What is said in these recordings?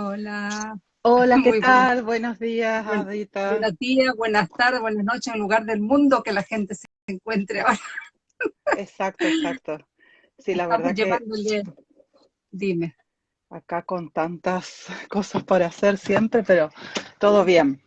Hola. Hola, ¿qué tal? Buenos días, Adita. Buenos días, buenas tardes, buenas noches, en lugar del mundo que la gente se encuentre ahora. Exacto, exacto. Sí, la verdad que... Dime. Acá con tantas cosas por hacer siempre, pero todo bien.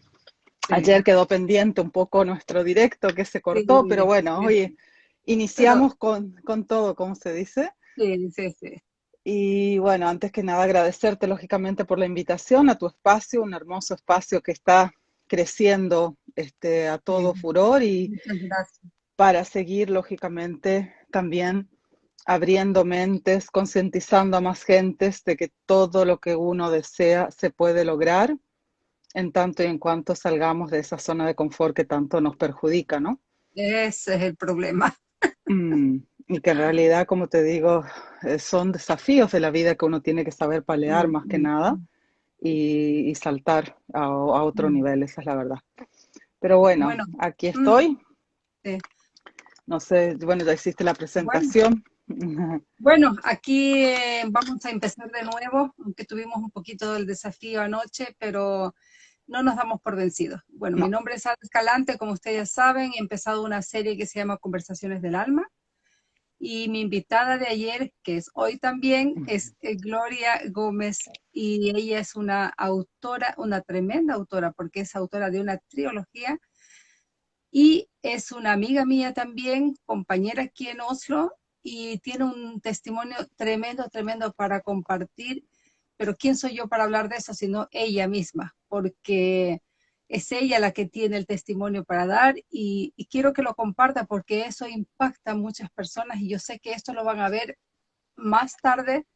Ayer quedó pendiente un poco nuestro directo que se cortó, pero bueno, hoy iniciamos con, con todo, ¿cómo se dice? Sí, sí, sí. Y bueno, antes que nada agradecerte lógicamente por la invitación a tu espacio, un hermoso espacio que está creciendo este, a todo furor y para seguir lógicamente también abriendo mentes, concientizando a más gentes de que todo lo que uno desea se puede lograr en tanto y en cuanto salgamos de esa zona de confort que tanto nos perjudica, ¿no? Ese es el problema. Mm. Y que en realidad, como te digo, son desafíos de la vida que uno tiene que saber palear más que nada y, saltar a, otro nivel, esa es la verdad. Pero bueno, aquí estoy. No sé, bueno, ya hiciste la presentación. Bueno, aquí eh, vamos a empezar de nuevo, aunque tuvimos un poquito del desafío anoche, pero no nos damos por vencidos. Bueno, mi nombre es Ana Escalante, como ustedes ya saben, he empezado una serie que se llama Conversaciones del Alma. Y mi invitada de ayer, que es hoy también, es eh, Gloria Gómez y ella es una autora, una tremenda autora, porque es autora de una trilogía y es una amiga mía también, compañera aquí en Oslo y tiene un testimonio tremendo, tremendo para compartir. Pero ¿quién soy yo para hablar de eso sino ella misma? Porque es ella la que tiene el testimonio para dar y, quiero que lo comparta porque eso impacta a muchas personas y yo sé que esto lo van a ver más tarde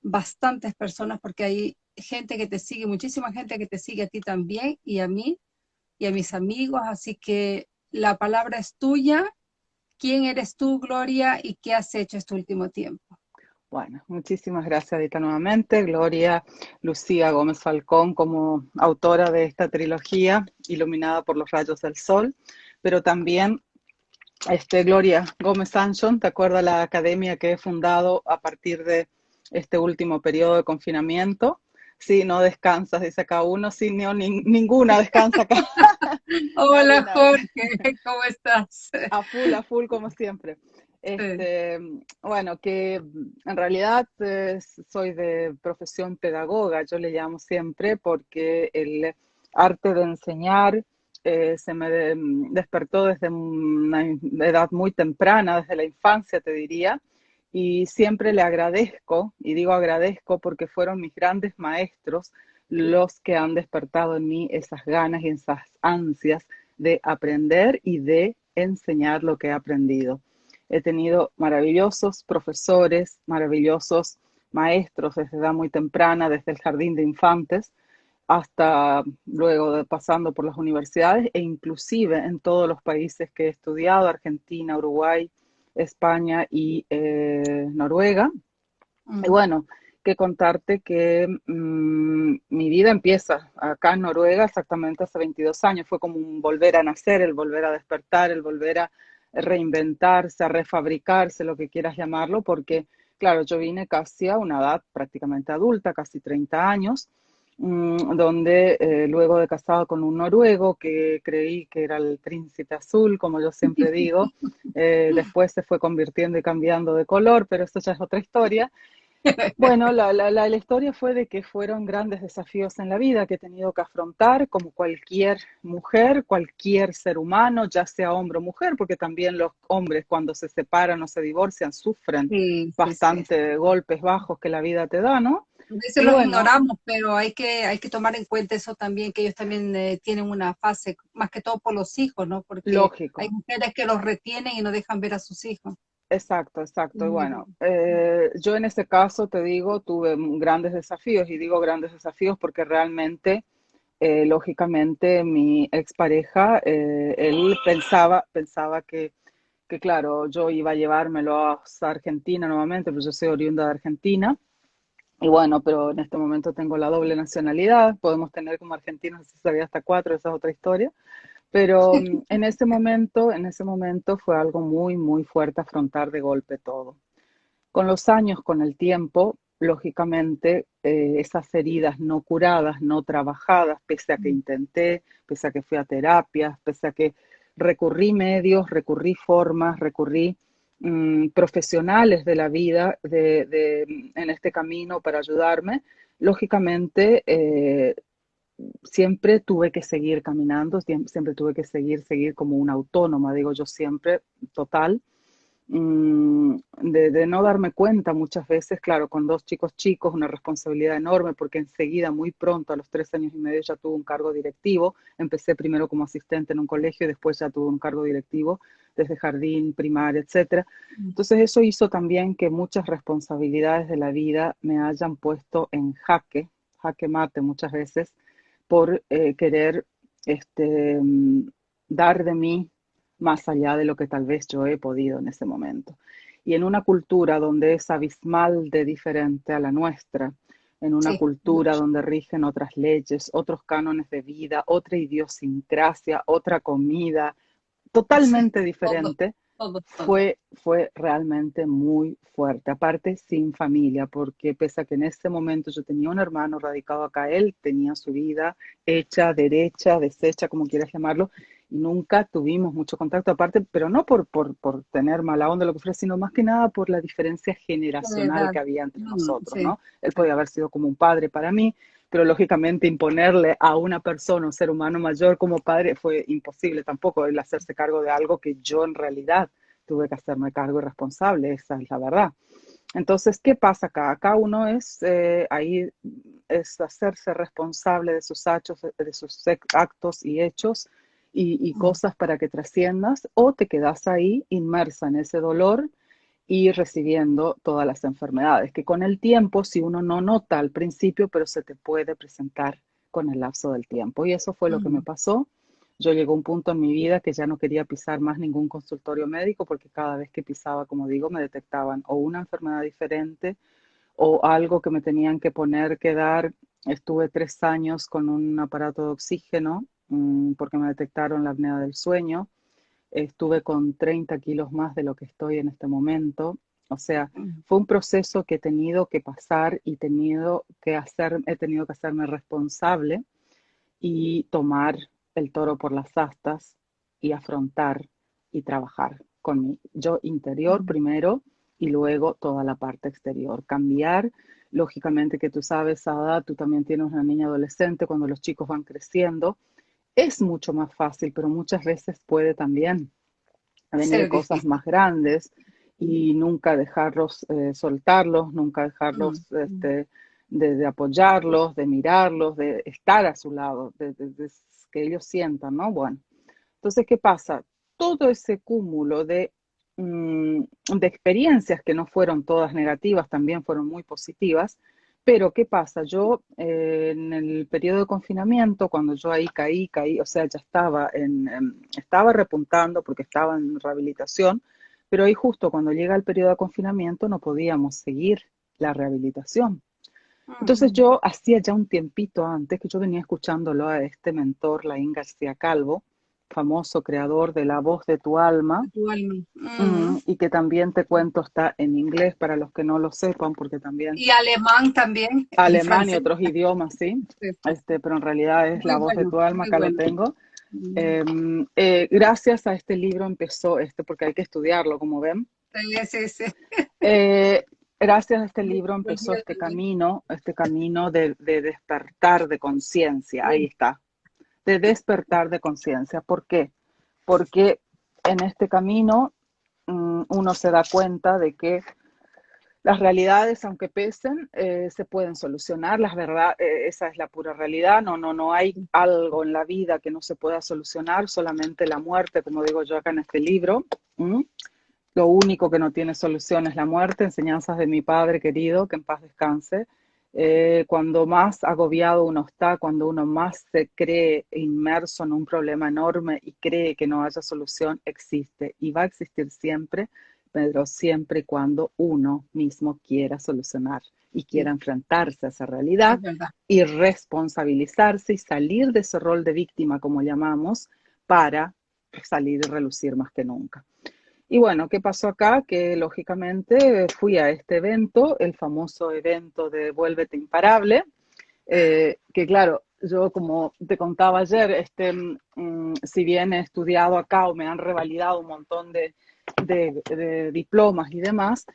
bastantes personas porque hay gente que te sigue, muchísima gente que te sigue a ti también y a mí y a mis amigos, así que la palabra es tuya. ¿Quién eres tú, Gloria, y qué has hecho este último tiempo? Bueno, muchísimas gracias, Adita, nuevamente. Gloria Lucía Gómez Falcón como autora de esta trilogía, Iluminada por los rayos del sol, pero también este, Gloria Gómez Sanchon, ¿te acuerdas la academia que he fundado a partir de este último periodo de confinamiento? Sí, no descansas, dice acá uno, sí, no, ninguna descansa acá. Hola Jorge, ¿cómo estás? A full, a full como siempre. Este, bueno, que en realidad eh, soy de profesión pedagoga, yo le llamo siempre, porque el arte de enseñar eh, se me despertó desde una edad muy temprana, desde la infancia te diría, y siempre le agradezco, y digo agradezco porque fueron mis grandes maestros los que han despertado en mí esas ganas y esas ansias de aprender y de enseñar lo que he aprendido. He tenido maravillosos profesores, maravillosos maestros desde edad muy temprana, desde el jardín de infantes hasta luego de, pasando por las universidades e inclusive en todos los países que he estudiado, Argentina, Uruguay, España y eh, Noruega. Y bueno, que contarte que mm, mi vida empieza acá en Noruega exactamente hace 22 años. Fue como un volver a nacer, el volver a despertar, el volver a reinventarse, a refabricarse, lo que quieras llamarlo, porque, claro, yo vine casi a una edad prácticamente adulta, casi 30 años, mm, donde eh, luego de casado con un noruego que creí que era el príncipe azul, como yo siempre digo, eh, después se fue convirtiendo y cambiando de color, pero esto ya es otra historia. Bueno, la, la, la, historia fue de que fueron grandes desafíos en la vida que he tenido que afrontar como cualquier mujer, cualquier ser humano, ya sea hombre o mujer, porque también los hombres cuando se separan o se divorcian sufren bastante golpes bajos que la vida te da, ¿no? Veces lo ignoramos, pero hay que, hay que tomar en cuenta eso también, que ellos también eh, tienen una fase, más que todo por los hijos, ¿no? Porque hay mujeres que los retienen y no dejan ver a sus hijos. Exacto, exacto. Y bueno, eh, yo en este caso te digo, tuve grandes desafíos y digo grandes desafíos porque realmente, eh, lógicamente, mi expareja, eh, él pensaba, pensaba que, que, claro, yo iba a llevármelo a Argentina nuevamente, pues yo soy oriunda de Argentina. Y bueno, pero en este momento tengo la doble nacionalidad, podemos tener como argentinos, si sabía hasta cuatro, esa es otra historia. Pero mm, en ese momento, en ese momento fue algo muy, muy fuerte afrontar de golpe todo. Con los años, con el tiempo, lógicamente, eh, esas heridas no curadas, no trabajadas, pese a que intenté, pese a que fui a terapias, pese a que recurrí medios, recurrí formas, recurrí mm, profesionales de la vida de, en este camino para ayudarme, lógicamente eh, siempre tuve que seguir caminando, siempre, tuve que seguir, seguir como una autónoma, digo yo siempre, total. Mm, de, no darme cuenta muchas veces, claro, con dos chicos chicos, una responsabilidad enorme, porque enseguida, muy pronto, a los tres años y medio, ya tuve un cargo directivo. Empecé primero como asistente en un colegio y después ya tuve un cargo directivo desde jardín, primaria, etc. Mm. Entonces eso hizo también que muchas responsabilidades de la vida me hayan puesto en jaque, jaque mate muchas veces, por eh, querer este, mm, dar de mí más allá de lo que tal vez yo he podido en ese momento. Y en una cultura donde es abismal de diferente a la nuestra, en una cultura donde rigen otras leyes, otros cánones de vida, otra idiosincrasia, otra comida, totalmente diferente, Fue, fue realmente muy fuerte. Aparte, sin familia, porque pese a que en ese momento yo tenía un hermano radicado acá, él tenía su vida hecha, derecha, deshecha, como quieras llamarlo, nunca tuvimos mucho contacto aparte, pero no por, por, por tener mala onda lo que fuera, sino más que nada por la diferencia generacional que había entre mm, nosotros, ¿no? Él podía haber sido como un padre para mí, pero lógicamente imponerle a una persona, un ser humano mayor como padre fue imposible tampoco, el hacerse cargo de algo que yo en realidad tuve que hacerme cargo y responsable, esa es la verdad. Entonces, ¿qué pasa acá? Acá uno es eh, ahí es hacerse responsable de sus actos, de sus actos y hechos y, cosas para que trasciendas o te quedas ahí inmersa en ese dolor y recibiendo todas las enfermedades, que con el tiempo, si uno no nota al principio, pero se te puede presentar con el lapso del tiempo. Y eso fue lo que me pasó. Yo llegó un punto en mi vida que ya no quería pisar más ningún consultorio médico porque cada vez que pisaba, como digo, me detectaban o una enfermedad diferente o algo que me tenían que poner, que dar. Estuve tres años con un aparato de oxígeno Mm, porque me detectaron la apnea del sueño. Estuve con 30 kilos más de lo que estoy en este momento. O sea, mm. fue un proceso que he tenido que pasar y tenido que hacer, he tenido que hacerme responsable y tomar el toro por las astas y afrontar y trabajar con mi yo interior mm. primero y luego toda la parte exterior. Cambiar, lógicamente que tú sabes, Ada, tú también tienes una niña adolescente cuando los chicos van creciendo es mucho más fácil, pero muchas veces puede también venir cosas más grandes y nunca dejarlos eh, soltarlos, nunca dejarlos mm, mm. este, de, apoyarlos, de mirarlos, de estar a su lado, de, que ellos sientan, ¿no? Bueno, entonces, ¿qué pasa? Todo ese cúmulo de, mm, de experiencias que no fueron todas negativas, también fueron muy positivas, pero, ¿qué pasa? Yo eh, en el periodo de confinamiento, cuando yo ahí caí, caí, o sea, ya estaba, en, estaba repuntando porque estaba en rehabilitación, pero ahí justo cuando llega el periodo de confinamiento no podíamos seguir la rehabilitación. Entonces yo hacía ya un tiempito antes que yo venía escuchándolo a este mentor, Laín García Calvo, famoso creador de La voz de tu alma, mm, y que también te cuento está en inglés para los que no lo sepan, porque también... Y alemán también. Alemán y, otros idiomas, ¿sí? Este, pero en realidad es La voz de tu alma, acá lo tengo. Mm. Em, eh, gracias a este libro empezó, este, porque hay que estudiarlo, como ven. Sí, sí, eh, gracias a este libro empezó este camino, este camino de, de despertar de conciencia, ahí está, de despertar de conciencia. ¿Por qué? Porque en este camino mm, uno se da cuenta de que las realidades, aunque pesen, eh, se pueden solucionar. Las verdad, eh, esa es la pura realidad. No, no, no hay algo en la vida que no se pueda solucionar. Solamente la muerte, como digo yo acá en este libro. Lo único que no tiene solución es la muerte. Enseñanzas de mi padre querido, que en paz descanse. Eh, cuando más agobiado uno está, cuando uno más se cree inmerso en un problema enorme y cree que no haya solución, existe y va a existir siempre, pero siempre y cuando uno mismo quiera solucionar y quiera enfrentarse a esa realidad y responsabilizarse y salir de ese rol de víctima, como llamamos, para salir y relucir más que nunca. Y bueno, ¿qué pasó acá? Que lógicamente fui a este evento, el famoso evento de Vuélvete Imparable, eh, que claro, yo como te contaba ayer, este, mm, si bien he estudiado acá o me han revalidado un montón de, diplomas y demás,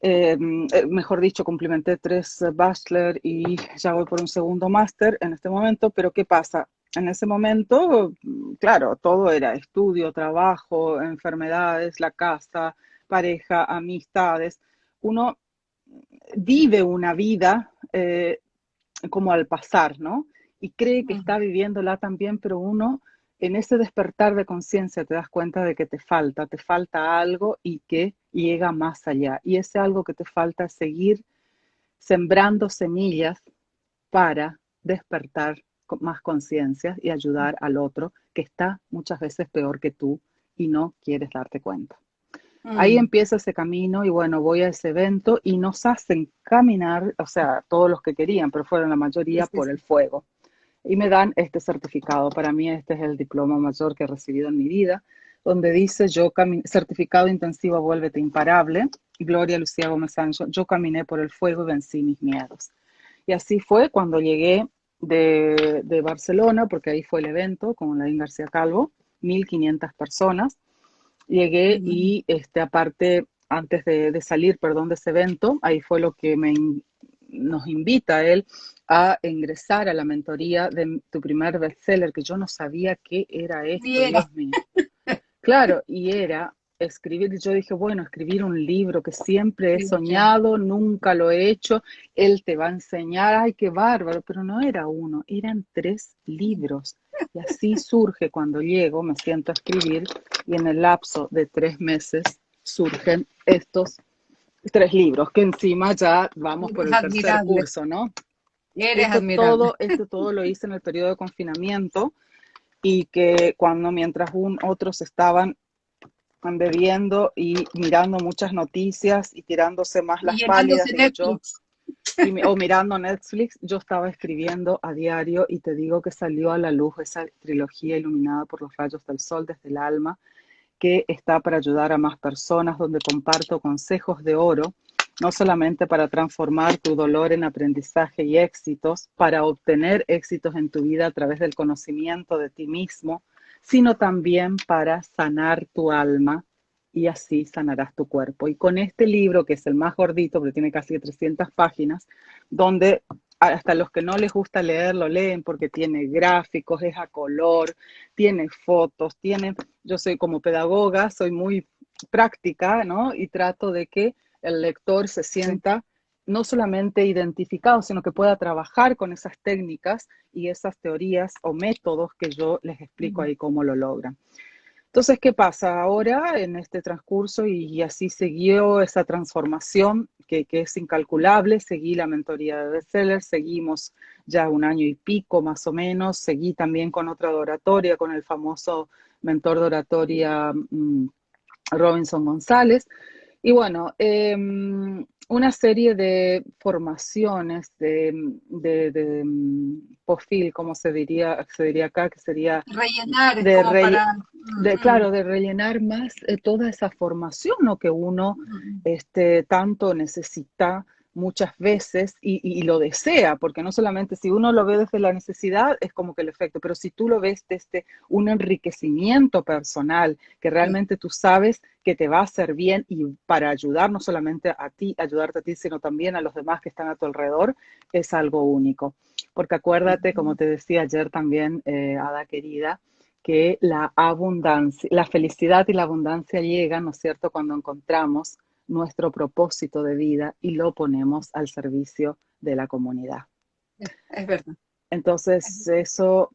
eh, eh, mejor dicho, cumplimenté tres bachelor y ya voy por un segundo máster en este momento, pero ¿qué pasa? En ese momento, claro, todo era estudio, trabajo, enfermedades, la casa, pareja, amistades. Uno vive una vida eh, como al pasar, ¿no? Y cree que está viviéndola también, pero uno en ese despertar de conciencia te das cuenta de que te falta, te falta algo y que llega más allá. Y ese algo que te falta es seguir sembrando semillas para despertar más conciencia y ayudar al otro que está muchas veces peor que tú y no quieres darte cuenta. Ahí mm. empieza ese camino y bueno, voy a ese evento y nos hacen caminar, o sea, todos los que querían, pero fueron la mayoría por el fuego. Y me dan este certificado. Para mí este es el diploma mayor que he recibido en mi vida, donde dice yo certificado intensivo vuélvete imparable. Gloria Lucía Gómez Sancho, yo caminé por el fuego y vencí mis miedos. Y así fue cuando llegué de, de Barcelona, porque ahí fue el evento con la García Calvo, 1500 personas. Llegué y este, aparte, antes de, salir, perdón, de ese evento, ahí fue lo que me, nos invita a él a ingresar a la mentoría de tu primer bestseller, que yo no sabía qué era esto, Dios mío. Claro, y era escribir, yo dije, bueno, escribir un libro que siempre he soñado, nunca lo he hecho, él te va a enseñar, ay, qué bárbaro, pero no era uno, eran tres libros. Y así surge cuando llego, me siento a escribir y en el lapso de tres meses surgen estos tres libros, que encima ya vamos por el tercer curso, ¿no? Eres esto todo, esto todo lo hice en el periodo de confinamiento y que cuando mientras un, otros estaban bebiendo y mirando muchas noticias y tirándose más las pálidas o mirando Netflix, yo estaba escribiendo a diario y te digo que salió a la luz esa trilogía iluminada por los rayos del sol desde el alma, que está para ayudar a más personas, donde comparto consejos de oro, no solamente para transformar tu dolor en aprendizaje y éxitos, para obtener éxitos en tu vida a través del conocimiento de ti mismo, sino también para sanar tu alma y así sanarás tu cuerpo. Y con este libro, que es el más gordito, porque tiene casi 300 páginas, donde hasta los que no les gusta leer lo leen porque tiene gráficos, es a color, tiene fotos, tiene, yo soy como pedagoga, soy muy práctica, ¿no? Y trato de que el lector se sienta no solamente identificado, sino que pueda trabajar con esas técnicas y esas teorías o métodos que yo les explico ahí cómo lo logran. Entonces, ¿qué pasa ahora en este transcurso? Y, así siguió esa transformación que, es incalculable. Seguí la mentoría de bestseller, seguimos ya un año y pico más o menos. Seguí también con otra oratoria, con el famoso mentor de oratoria mm, Robinson González. Y bueno, em, una serie de formaciones de, de, de, mm, profil, como se diría, se diría acá, que sería rellenar, de, de claro, de rellenar más eh, toda esa formación ¿no? que uno este, tanto necesita muchas veces y, lo desea, porque no solamente si uno lo ve desde la necesidad es como que el efecto, pero si tú lo ves desde un enriquecimiento personal, que realmente tú sabes que te va a hacer bien y para ayudar no solamente a ti, ayudarte a ti, sino también a los demás que están a tu alrededor, es algo único. Porque acuérdate, como te decía ayer también, eh, Ada querida, que la abundancia, la felicidad y la abundancia llegan, ¿no es cierto?, cuando encontramos nuestro propósito de vida y lo ponemos al servicio de la comunidad. Es verdad. Entonces, eso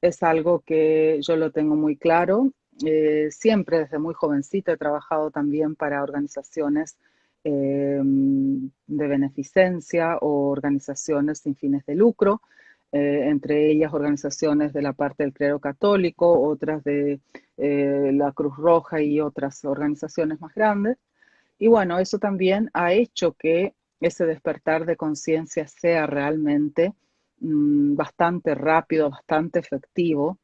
es algo que yo lo tengo muy claro. Eh, siempre desde muy jovencita he trabajado también para organizaciones eh, de beneficencia o organizaciones sin fines de lucro, eh, entre ellas organizaciones de la parte del clero católico, otras de la Cruz Roja y otras organizaciones más grandes. Y bueno, eso también ha hecho que ese despertar de conciencia sea realmente mm, bastante rápido, bastante efectivo,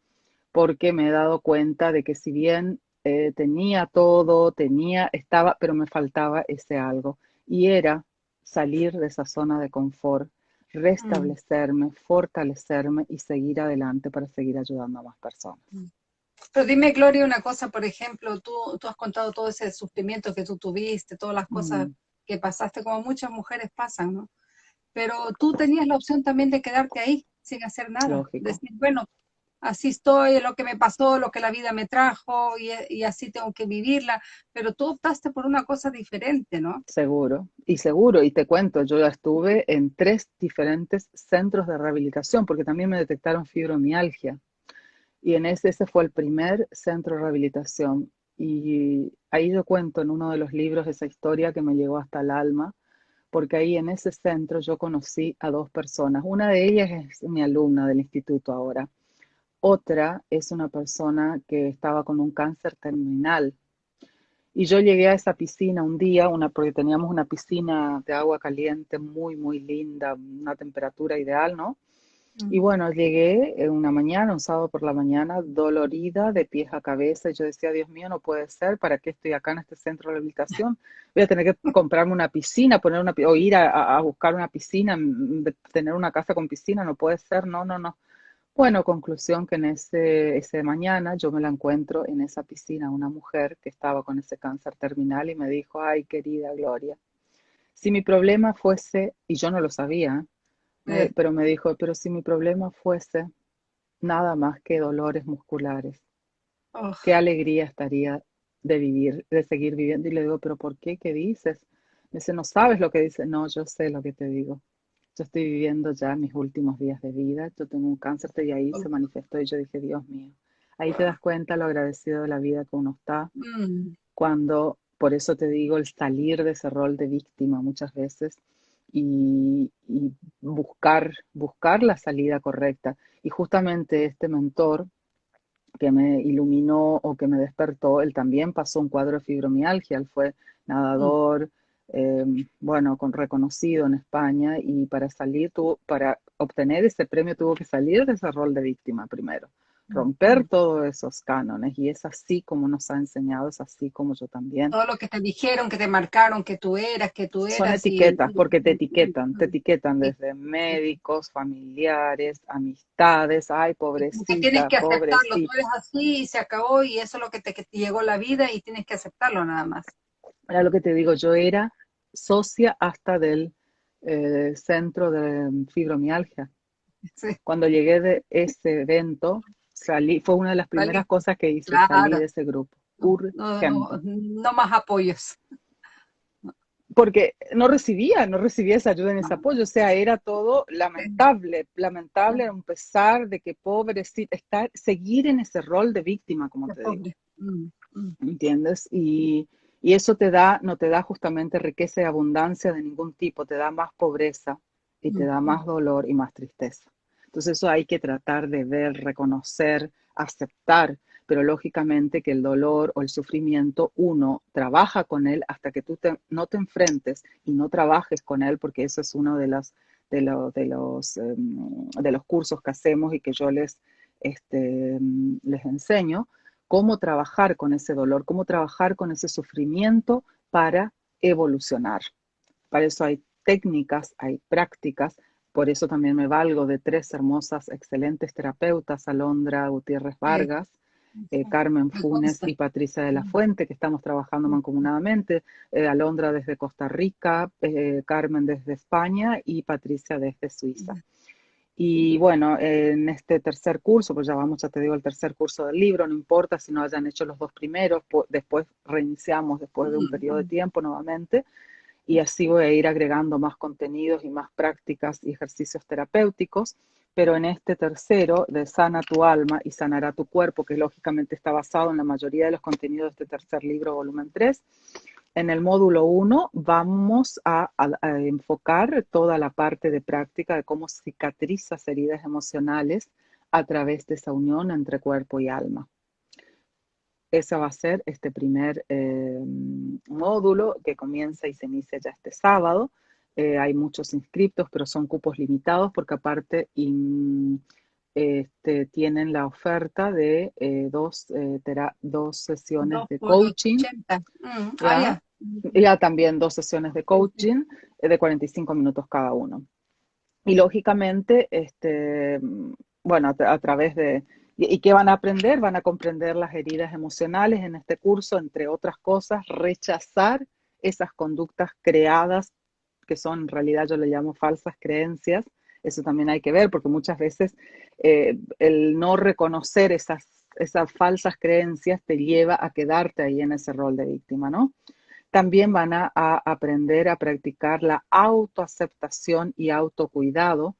porque me he dado cuenta de que si bien eh, tenía todo, tenía, estaba, pero me faltaba ese algo. Y era salir de esa zona de confort, mm. restablecerme, fortalecerme y seguir adelante para seguir ayudando a más personas. Mm. Pero dime, Gloria, una cosa, por ejemplo, tú, tú has contado todo ese sufrimiento que tú tuviste, todas las cosas mm. que pasaste, como muchas mujeres pasan, ¿no? Pero tú tenías la opción también de quedarte ahí sin hacer nada. Decir, bueno, así estoy, lo que me pasó, lo que la vida me trajo y, así tengo que vivirla, pero tú optaste por una cosa diferente, ¿no? Seguro, y seguro, y te cuento, yo ya estuve en tres diferentes centros de rehabilitación porque también me detectaron fibromialgia y en ese, ese fue el primer centro de rehabilitación y ahí yo cuento en uno de los libros esa historia que me llegó hasta el alma porque ahí en ese centro yo conocí a dos personas. Una de ellas es mi alumna del instituto ahora otra es una persona que estaba con un cáncer terminal. Y yo llegué a esa piscina un día, porque teníamos una piscina de agua caliente muy, muy linda, una temperatura ideal, ¿no? Y bueno, llegué una mañana, un sábado por la mañana, dolorida de pies a cabeza. Y yo decía, Dios mío, no puede ser, ¿para qué estoy acá en este centro de rehabilitación? Voy a tener que comprarme una piscina, poner una, o ir a, a buscar una piscina, tener una casa con piscina, no puede ser, no, no, no. Bueno, conclusión que en ese, ese mañana yo me la encuentro en esa piscina, una mujer que estaba con ese cáncer terminal y me dijo, ay, querida Gloria, si mi problema fuese, y yo no lo sabía, eh, pero me dijo, pero si mi problema fuese nada más que dolores musculares, qué alegría estaría de vivir, de seguir viviendo. Y le digo, pero ¿por qué? ¿Qué dices? Me dice, no sabes lo que dice. No, yo sé lo que te digo yo estoy viviendo ya mis últimos días de vida, yo tengo un cáncer y ahí se manifestó y yo dije, Dios mío, ahí te das cuenta lo agradecido de la vida que uno está, mm. cuando, por eso te digo, el salir de ese rol de víctima muchas veces y, buscar, buscar la salida correcta. Y justamente este mentor que me iluminó o que me despertó, él también pasó un cuadro de fibromialgia, él fue nadador, Em, bueno, con reconocido en España y para salir, para obtener ese premio tuvo que salir de ese rol de víctima primero, romper todos esos cánones y es así como nos ha enseñado, es así como yo también. Todo lo que te dijeron, que te marcaron, que tú eras, que tú eras. Son etiquetas, porque te etiquetan, te etiquetan desde médicos, familiares, amistades, ay, pobrecita, tienes que aceptarlo, tú eres así y se acabó y eso es lo que te, que te llegó la vida y tienes que aceptarlo nada más. Era lo que te digo, yo era socia hasta del eh, centro de fibromialgia. Cuando llegué de ese evento, salí, fue una de las primeras cosas que hice, salir de ese grupo. No, más apoyos. Porque no recibía, no recibía esa ayuda ni ese apoyo, o sea, era todo lamentable, lamentable a un pesar de que pobrecita, estar, seguir en ese rol de víctima, como te digo. Mm, mm. ¿Entiendes? Y, y eso te da, no te da justamente riqueza y abundancia de ningún tipo, te da más pobreza y te da más dolor y más tristeza. Entonces eso hay que tratar de ver, reconocer, aceptar, pero lógicamente que el dolor o el sufrimiento uno trabaja con él hasta que tú no te enfrentes y no trabajes con él, porque eso es uno de los, de, de, los, em, de los cursos que hacemos y que yo les, este, les enseño, cómo trabajar con ese dolor, cómo trabajar con ese sufrimiento para evolucionar. Para eso hay técnicas, hay prácticas, por eso también me valgo de tres hermosas, excelentes terapeutas, Alondra Gutiérrez Vargas, eh, Carmen Funes y Patricia de la Fuente, que estamos trabajando mancomunadamente, eh, Alondra desde Costa Rica, eh, Carmen desde España y Patricia desde Suiza. Y bueno, en este tercer curso, pues ya vamos, ya te digo, el tercer curso del libro, no importa si no hayan hecho los dos primeros, después reiniciamos después de un periodo de tiempo nuevamente y así voy a ir agregando más contenidos y más prácticas y ejercicios terapéuticos. Pero en este tercero, de Sana tu alma y sanará tu cuerpo, que lógicamente está basado en la mayoría de los contenidos de este tercer libro, volumen 3, en el módulo 1 vamos a, enfocar toda la parte de práctica de cómo cicatrizas heridas emocionales a través de esa unión entre cuerpo y alma. Ese va a ser este primer eh, módulo que comienza y se inicia ya este sábado. Eh, hay muchos inscriptos, pero son cupos limitados porque aparte este, tienen la oferta de eh, dos, dos sesiones de coaching. Mm, ah, ¿ya? también dos sesiones de coaching de 45 minutos cada uno. Y lógicamente, este, bueno, a, través de... ¿Y qué van a aprender? Van a comprender las heridas emocionales en este curso, entre otras cosas, rechazar esas conductas creadas, que son en realidad yo le llamo falsas creencias. Eso también hay que ver, porque muchas veces eh, el no reconocer esas, esas falsas creencias te lleva a quedarte ahí en ese rol de víctima, ¿no? También van a, aprender a practicar la autoaceptación y autocuidado.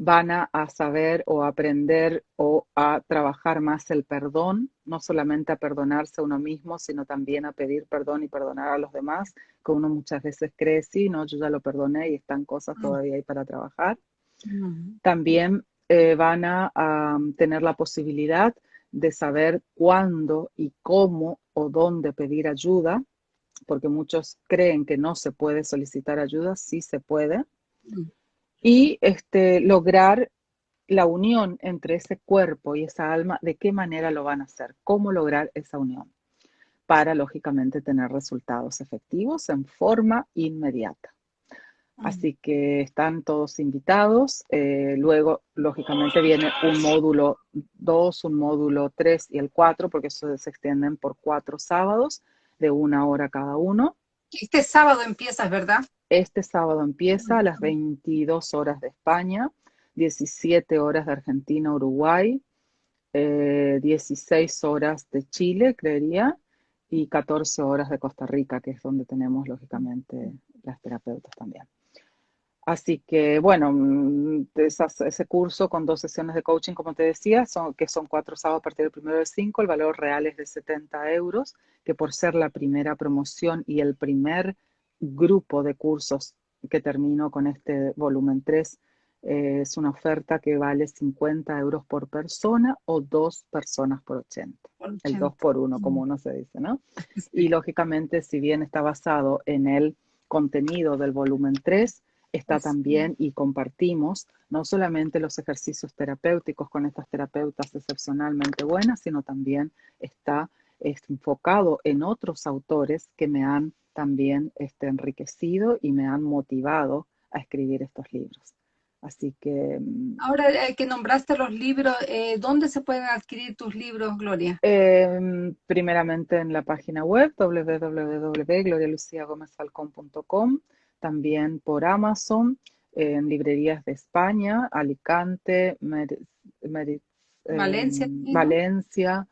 Van a, saber o aprender o a trabajar más el perdón, no solamente a perdonarse a uno mismo, sino también a pedir perdón y perdonar a los demás, que uno muchas veces cree, sí, no, yo ya lo perdoné y están cosas mm. todavía ahí para trabajar. Mm. También eh, van a, tener la posibilidad de saber cuándo y cómo o dónde pedir ayuda, porque muchos creen que no se puede solicitar ayuda, sí se puede, mm. Y este, lograr la unión entre ese cuerpo y esa alma, de qué manera lo van a hacer, cómo lograr esa unión, para lógicamente tener resultados efectivos en forma inmediata. Así que están todos invitados. Eh, luego, lógicamente, viene un módulo 2, un módulo 3 y el 4, porque eso se extienden por cuatro sábados de una hora cada uno. Este sábado empieza, ¿verdad? Este sábado empieza a las 22 horas de España, 17 horas de Argentina, Uruguay, 16 eh, horas de Chile, creería, y 14 horas de Costa Rica, que es donde tenemos, lógicamente, las terapeutas también. Así que, bueno, mm, ese curso con dos sesiones de coaching, como te decía, son, que son cuatro sábados a partir del primero del 5, el valor real es de 70 euros, que por ser la primera promoción y el primer grupo de cursos que termino con este volumen 3, eh, es una oferta que vale 50 euros por persona o dos personas por 80. El 2 por 1, como uno se dice, ¿no? Y lógicamente, si bien está basado en el contenido del volumen 3, está también y compartimos no solamente los ejercicios terapéuticos con estas terapeutas excepcionalmente buenas, sino también está enfocado en otros autores que me han también este, enriquecido y me han motivado a escribir estos libros. Así que... Mm, Ahora eh, que nombraste los libros, eh, ¿dónde se pueden adquirir tus libros, Gloria? Em, primeramente en la página web www.glorialuciagomezfalcón.com también por Amazon, en librerías de España, Alicante, Valencia, Valencia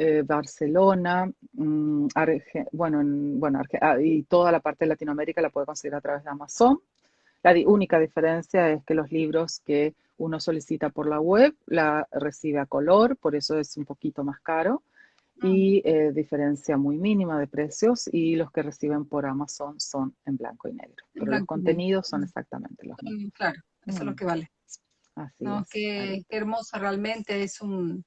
eh, Barcelona, mm, bueno, bueno y toda la parte de Latinoamérica la puede conseguir a través de Amazon. La única diferencia es que los libros que uno solicita por la web la recibe a color, por eso es un poquito más caro y eh, diferencia muy mínima de precios y los que reciben por Amazon son en blanco y negro. Pero los contenidos son exactamente los mismos. Claro, eso es lo mm. que vale. Así es, qué, hermoso realmente, es un,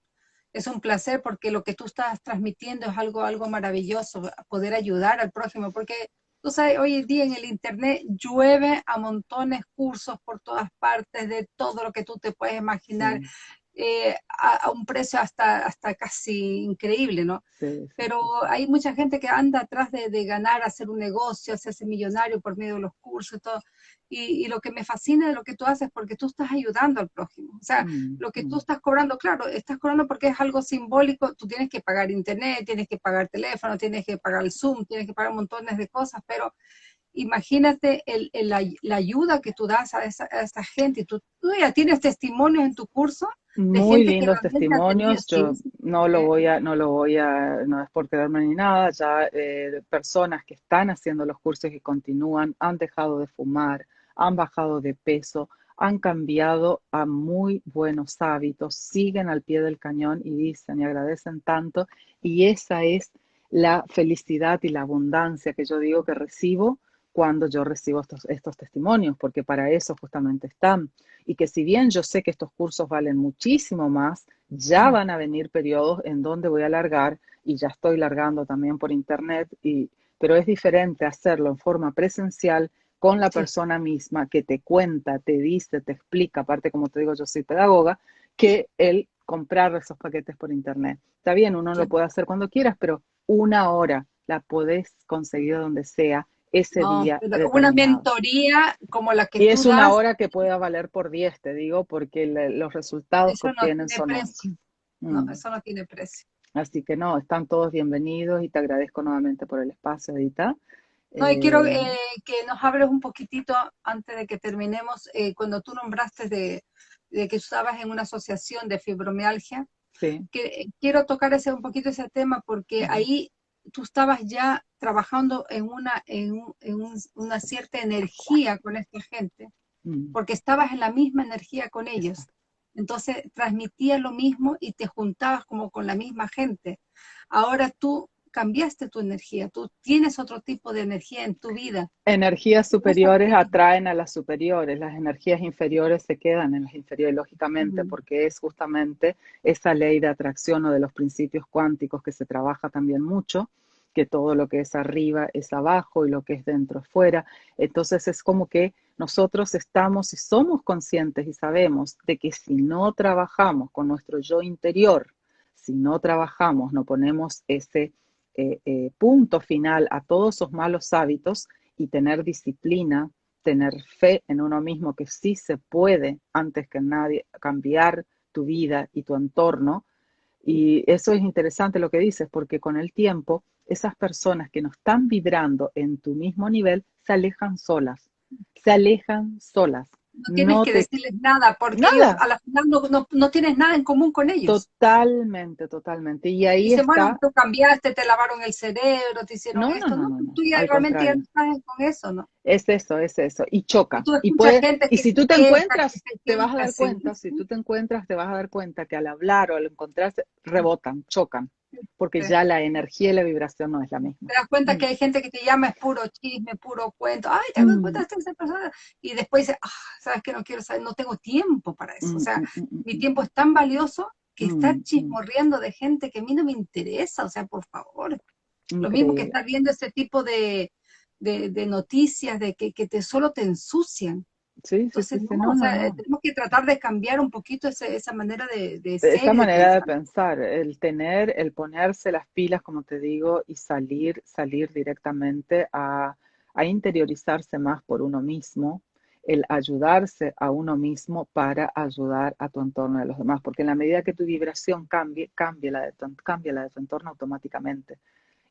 es un placer porque lo que tú estás transmitiendo es algo, algo maravilloso, poder ayudar al prójimo, porque tú sabes, hoy en día en el Internet llueve a montones cursos por todas partes de todo lo que tú te puedes imaginar. Eh, a, un precio hasta, hasta casi increíble, ¿no? Pero hay mucha gente que anda atrás de, ganar, hacer un negocio, hacerse millonario por medio de los cursos y todo. Y, lo que me fascina de lo que tú haces, porque tú estás ayudando al prójimo. O sea, mm, lo que tú mm. estás cobrando, claro, estás cobrando porque es algo simbólico, tú tienes que pagar internet, tienes que pagar teléfono, tienes que pagar el Zoom, tienes que pagar montones de cosas, pero imagínate la, ayuda que tú das a esa, gente. Tú, tú, ya tienes testimonios en tu curso. Muy lindos testimonios. Yo no lo voy a, no lo voy a, no es por quedarme ni nada. Ya eh, personas que están haciendo los cursos y continúan, han dejado de fumar, han bajado de peso, han cambiado a muy buenos hábitos, siguen al pie del cañón y dicen y agradecen tanto. Y esa es la felicidad y la abundancia que yo digo que recibo cuando yo recibo estos, estos testimonios, porque para eso justamente están. Y que si bien yo sé que estos cursos valen muchísimo más, ya van a venir periodos en donde voy a largar, y ya estoy largando también por internet, y, pero es diferente hacerlo en forma presencial con la persona misma que te cuenta, te dice, te explica, aparte como te digo, yo soy pedagoga, que el comprar esos paquetes por internet. Está bien, uno lo puede hacer cuando quieras, pero una hora la podés conseguir donde sea ese día. Una mentoría como la que y es una hora que pueda valer por 10, te digo, porque los resultados que obtienen son precio. No, mm. eso no tiene precio. Así que no, están todos bienvenidos y te agradezco nuevamente por el espacio, Edita. No, y quiero eh, eh, que nos hables un poquitito antes de que terminemos, eh, cuando tú nombraste de, que estabas en una asociación de fibromialgia, sí. que quiero tocar ese un poquito ese tema porque ahí tú estabas ya trabajando en una, en, una cierta energía con esta gente, mm. porque estabas en la misma energía con ellos. Entonces transmitías lo mismo y te juntabas como con la misma gente. Ahora tú cambiaste tu energía, tú tienes otro tipo de energía en tu vida. Energías superiores atraen a las superiores, las energías inferiores se quedan en las inferiores, lógicamente, porque es justamente esa ley de atracción o de los principios cuánticos que se trabaja también mucho, que todo lo que es arriba es abajo y lo que es dentro es fuera. Entonces es como que nosotros estamos y somos conscientes y sabemos de que si no trabajamos con nuestro yo interior, si no trabajamos, no ponemos ese eh, eh, punto final a todos esos malos hábitos y tener disciplina, tener fe en uno mismo que sí se puede antes que nadie cambiar tu vida y tu entorno. Y eso es interesante lo que dices, porque con el tiempo esas personas que no están vibrando en tu mismo nivel se alejan solas, se alejan solas. No tienes que decirles nada, porque nada. a la final no, tienes nada en común con ellos. Totalmente, totalmente. Y ahí Dicen, está... bueno, tú cambiaste, te lavaron el cerebro, te hicieron no, esto, ¿no? tú ya realmente ya no estás con eso, ¿no? Es eso, es eso. Y choca. Y, y si tú te encuentras, te vas a dar cuenta, si tú te encuentras, te vas a dar cuenta que al hablar o al encontrarse, rebotan, chocan porque ya la energía y la vibración no es la misma. Te das cuenta que hay gente que te llama, es puro chisme, puro cuento, ay, te das cuenta de esa persona, y después dice, ah, sabes que no quiero saber, no tengo tiempo para eso, o sea, mm, mm, mm, mi tiempo es tan valioso que estar chismorriendo de gente que a mí no me interesa, o sea, por favor. Lo mismo que estar viendo ese tipo de, de, noticias de que, que te, solo te ensucian. Sí, sí, sí, no, tenemos que tratar de cambiar un poquito esa manera de, de ser. Esa manera de pensar, el tener, el ponerse las pilas, como te digo, y salir, salir directamente a, a interiorizarse más por uno mismo, el ayudarse a uno mismo para ayudar a tu entorno de los demás, porque en la medida que tu vibración cambie, cambia la de tu, cambia la de tu entorno automáticamente.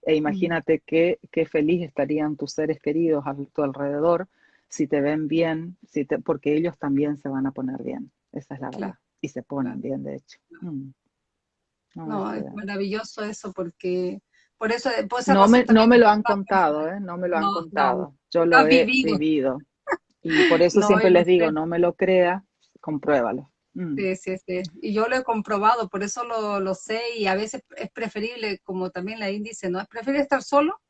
E imagínate qué, qué feliz estarían tus seres queridos a tu alrededor si te ven bien, si te, porque ellos también se van a poner bien. Esa es la verdad. Y se ponen bien, de hecho. Mm. No, es maravilloso eso porque por eso no me, no me lo han contado, ¿eh? No me lo han contado. Yo lo he vivido. Y por eso siempre les digo, no me lo crea, compruébalo. Mm. Sí, sí, sí. Y yo lo he comprobado, por eso lo, lo, sé y a veces es preferible, como también la índice, ¿no? Es preferible estar solo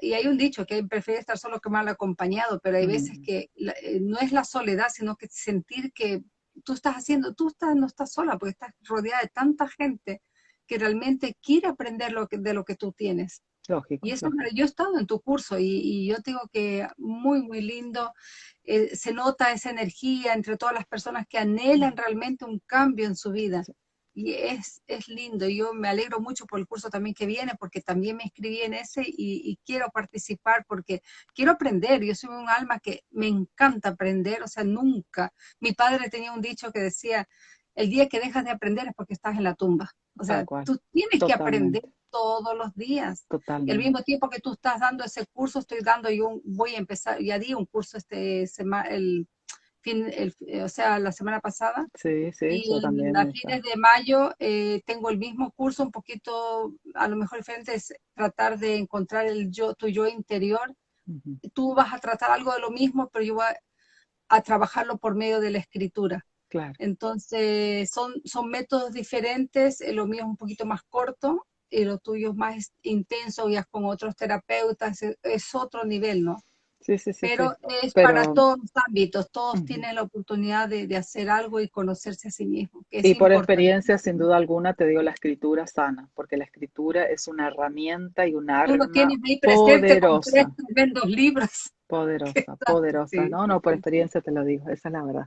y hay un dicho que prefiere estar solo que mal acompañado, pero hay veces mm. que eh, no es la soledad, sino que sentir que tú estás haciendo, tú estás, no estás sola, porque estás rodeada de tanta gente que realmente quiere aprender lo que, de lo que tú tienes. Lógico, y eso, yo he estado en tu curso y, yo digo que muy, muy lindo. Eh, se nota esa energía entre todas las personas que anhelan realmente un cambio en su vida y es, es lindo. Yo me alegro mucho por el curso también que viene, porque también me inscribí en ese y, quiero participar porque quiero aprender. Yo soy un alma que me encanta aprender, o sea, nunca. Mi padre tenía un dicho que decía, el día que dejas de aprender es porque estás en la tumba. O sea, tú tienes que aprender todos los días. Y al mismo tiempo que tú estás dando ese curso, estoy dando yo, voy a empezar, ya di un curso este semana, el fin, o sea, la semana pasada. Sí, sí, y también. A fines de mayo eh, tengo el mismo curso, un poquito, a lo mejor diferente, es tratar de encontrar el yo, tu yo interior. Tú vas a tratar algo de lo mismo, pero yo voy a, trabajarlo por medio de la escritura. Claro. Entonces, son, son métodos diferentes, eh, lo mío es un poquito más corto, y lo tuyo es más intenso, ya con otros terapeutas, es otro nivel, ¿no? Pero es para todos los ámbitos, todos tienen la oportunidad de, hacer algo y conocerse a sí mismos. y por experiencia, sin duda alguna, te digo la escritura sana, porque la escritura es una herramienta y un arma poderosa. libros. Poderosa, poderosa, ¿no? No, por experiencia te lo digo, esa es la verdad.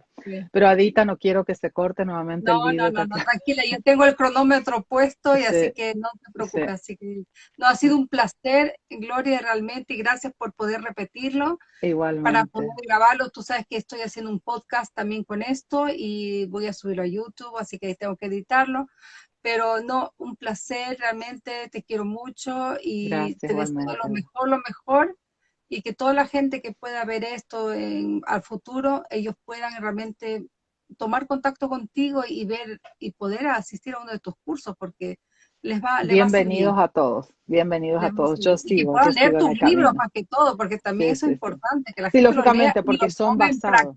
Pero Adita, no quiero que se corte nuevamente el video. No, no, no, tranquila, yo tengo el cronómetro puesto y así que no te preocupes. Así que, no, ha sido un placer, Gloria, realmente, y gracias por poder repetirlo. Igualmente. Para poder grabarlo, tú sabes que estoy haciendo un podcast también con esto y voy a subirlo a YouTube, así que tengo que editarlo pero no, un placer, realmente te quiero mucho y te deseo lo mejor, lo mejor y que toda la gente que pueda ver esto en, al futuro, ellos puedan realmente tomar contacto contigo y ver y poder asistir a uno de tus cursos porque les va bienvenidos a, todos bienvenidos a todos. yo sigo y leer tus libros más que todo porque también eso es importante que la sí lógicamente porque son basados.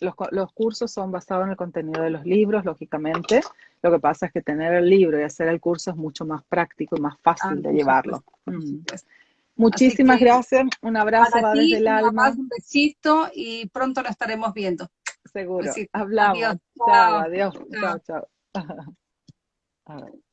los, los, cursos son basados en el contenido de los libros lógicamente. Lo que pasa es que tener el libro y hacer el curso es mucho más práctico y más fácil ah, de llevarlo. mm. Muchísimas gracias, un abrazo desde el alma. Un besito y pronto lo estaremos viendo. Seguro, hablamos. Chao, adiós. Chao, chao.